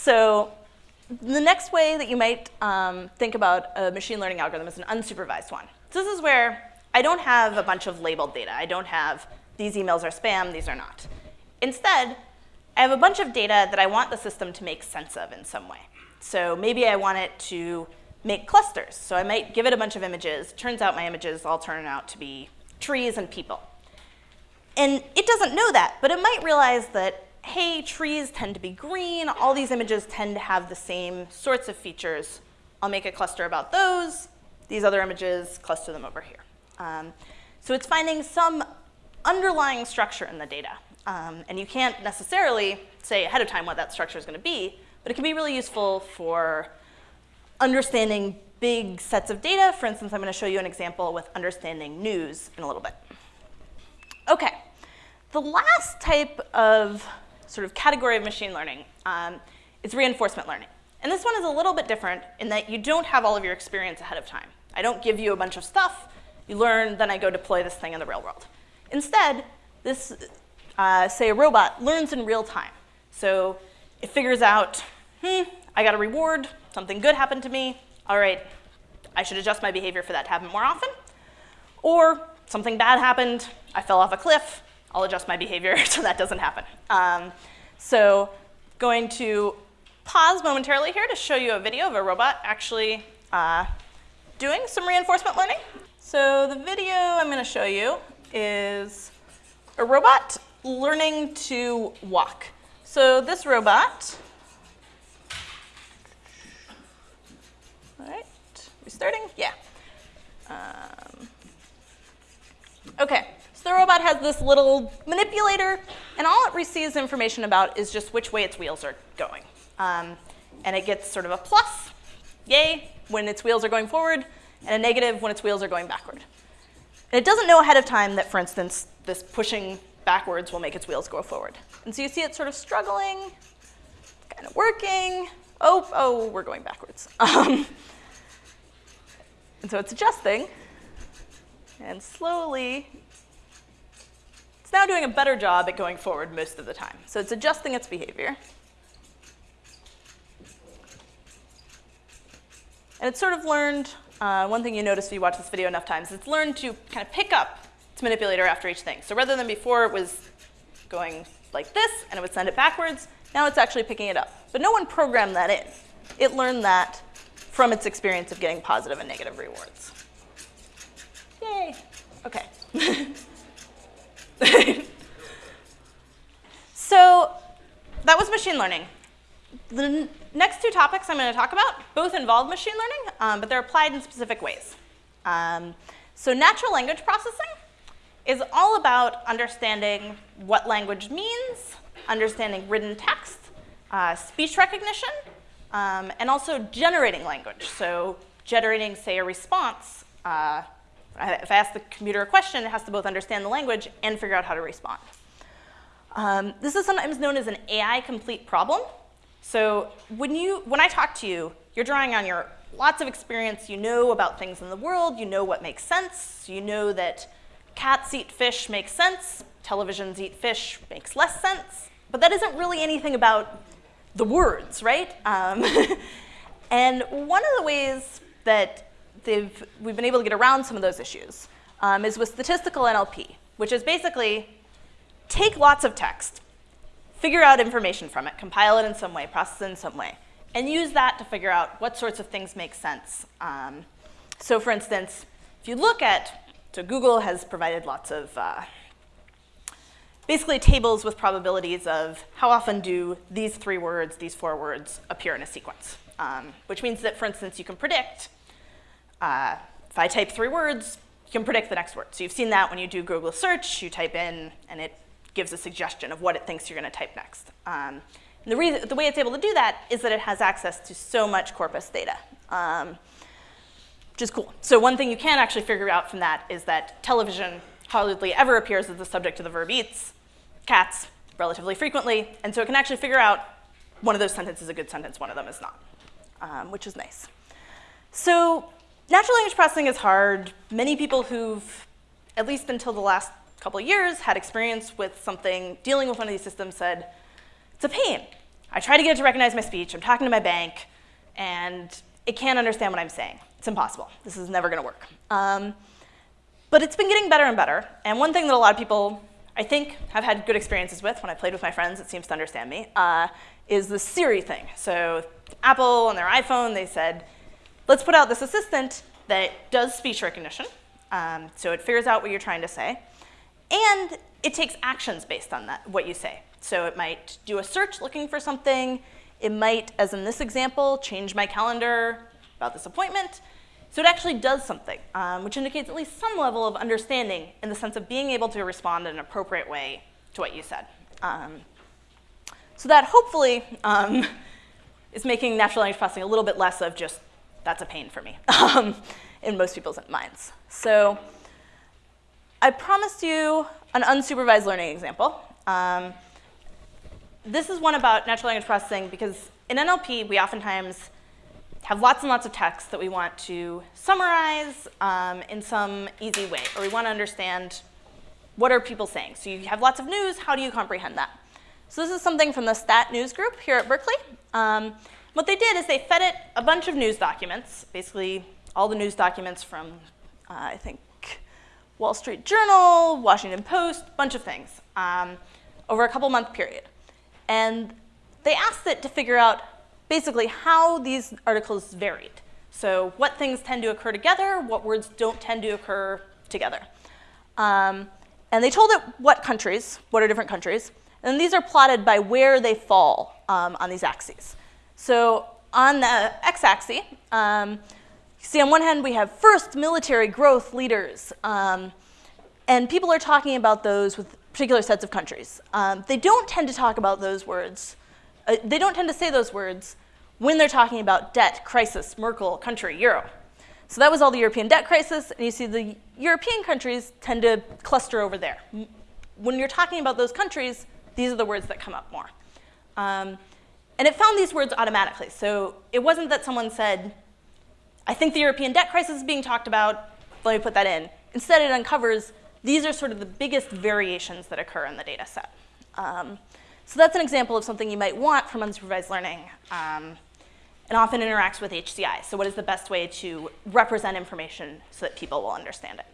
So the next way that you might um, think about a machine learning algorithm is an unsupervised one. So this is where I don't have a bunch of labeled data. I don't have these emails are spam, these are not. Instead, I have a bunch of data that I want the system to make sense of in some way. So maybe I want it to make clusters. So I might give it a bunch of images. Turns out my images all turn out to be trees and people. And it doesn't know that, but it might realize that, hey, trees tend to be green. All these images tend to have the same sorts of features. I'll make a cluster about those. These other images, cluster them over here. Um, so it's finding some underlying structure in the data. Um, and you can't necessarily say ahead of time what that structure is going to be, but it can be really useful for understanding big sets of data. For instance, I'm going to show you an example with understanding news in a little bit. Okay, the last type of sort of category of machine learning um, is reinforcement learning. And this one is a little bit different in that you don't have all of your experience ahead of time. I don't give you a bunch of stuff, you learn, then I go deploy this thing in the real world. Instead, this, uh, say a robot, learns in real time. So it figures out, hmm, I got a reward, something good happened to me, all right, I should adjust my behavior for that to happen more often. Or something bad happened, I fell off a cliff, I'll adjust my behavior so that doesn't happen. Um, so going to pause momentarily here to show you a video of a robot actually uh, doing some reinforcement learning. So the video I'm going to show you is a robot learning to walk. So this robot, all right, restarting, yeah. Um, okay, so the robot has this little manipulator, and all it receives information about is just which way its wheels are going. Um, and it gets sort of a plus, yay, when its wheels are going forward, and a negative when its wheels are going backward. And it doesn't know ahead of time that, for instance, this pushing backwards will make its wheels go forward. And so you see it sort of struggling, kind of working. Oh, oh, we're going backwards. Um, and so it's adjusting, and slowly, it's now doing a better job at going forward most of the time. So it's adjusting its behavior. And it's sort of learned uh, one thing you notice if you watch this video enough times, it's learned to kind of pick up its manipulator after each thing. So rather than before it was going like this and it would send it backwards, now it's actually picking it up. But no one programmed that in. It learned that from its experience of getting positive and negative rewards. Yay. Okay. so that was machine learning. The next two topics I'm going to talk about both involve machine learning, um, but they're applied in specific ways. Um, so natural language processing is all about understanding what language means, understanding written text, uh, speech recognition, um, and also generating language. So generating, say, a response. Uh, if I ask the computer a question, it has to both understand the language and figure out how to respond. Um, this is sometimes known as an AI complete problem. So when, you, when I talk to you, you're drawing on your lots of experience. You know about things in the world. You know what makes sense. You know that cats eat fish makes sense. Televisions eat fish makes less sense. But that isn't really anything about the words, right? Um, and one of the ways that we've been able to get around some of those issues um, is with statistical NLP, which is basically take lots of text, figure out information from it, compile it in some way, process it in some way, and use that to figure out what sorts of things make sense. Um, so for instance, if you look at, so Google has provided lots of uh, basically tables with probabilities of how often do these three words, these four words appear in a sequence, um, which means that, for instance, you can predict, uh, if I type three words, you can predict the next word. So you've seen that when you do Google search, you type in and it gives a suggestion of what it thinks you're going to type next. Um, the, reason, the way it's able to do that is that it has access to so much corpus data, um, which is cool. So one thing you can actually figure out from that is that television hardly ever appears as the subject of the verb eats, cats relatively frequently, and so it can actually figure out one of those sentences is a good sentence, one of them is not, um, which is nice. So natural language processing is hard. Many people who've, at least until the last couple years, had experience with something, dealing with one of these systems said, it's a pain. I try to get it to recognize my speech. I'm talking to my bank, and it can't understand what I'm saying. It's impossible. This is never going to work. Um, but it's been getting better and better. And one thing that a lot of people, I think, have had good experiences with when I played with my friends, it seems to understand me, uh, is the Siri thing. So Apple on their iPhone, they said, let's put out this assistant that does speech recognition. Um, so it figures out what you're trying to say. And it takes actions based on that, what you say. So it might do a search looking for something. It might, as in this example, change my calendar about this appointment. So it actually does something, um, which indicates at least some level of understanding in the sense of being able to respond in an appropriate way to what you said. Um, so that hopefully um, is making natural language processing a little bit less of just, that's a pain for me um, in most people's minds. So I promised you an unsupervised learning example. Um, this is one about natural language processing because in NLP, we oftentimes have lots and lots of text that we want to summarize um, in some easy way, or we want to understand what are people saying. So you have lots of news, how do you comprehend that? So this is something from the Stat News Group here at Berkeley. Um, what they did is they fed it a bunch of news documents, basically all the news documents from, uh, I think, Wall Street Journal, Washington Post, bunch of things, um, over a couple month period. And they asked it to figure out basically how these articles varied. So what things tend to occur together, what words don't tend to occur together. Um, and they told it what countries, what are different countries, and these are plotted by where they fall um, on these axes. So on the x-axis, um, see on one hand we have first military growth leaders, um, and people are talking about those with particular sets of countries. Um, they don't tend to talk about those words, uh, they don't tend to say those words when they're talking about debt, crisis, Merkel, country, euro. So that was all the European debt crisis, and you see the European countries tend to cluster over there. When you're talking about those countries, these are the words that come up more. Um, and it found these words automatically. So it wasn't that someone said, I think the European debt crisis is being talked about, let me put that in. Instead, it uncovers these are sort of the biggest variations that occur in the data set. Um, so that's an example of something you might want from unsupervised learning um, and often interacts with HCI. So what is the best way to represent information so that people will understand it?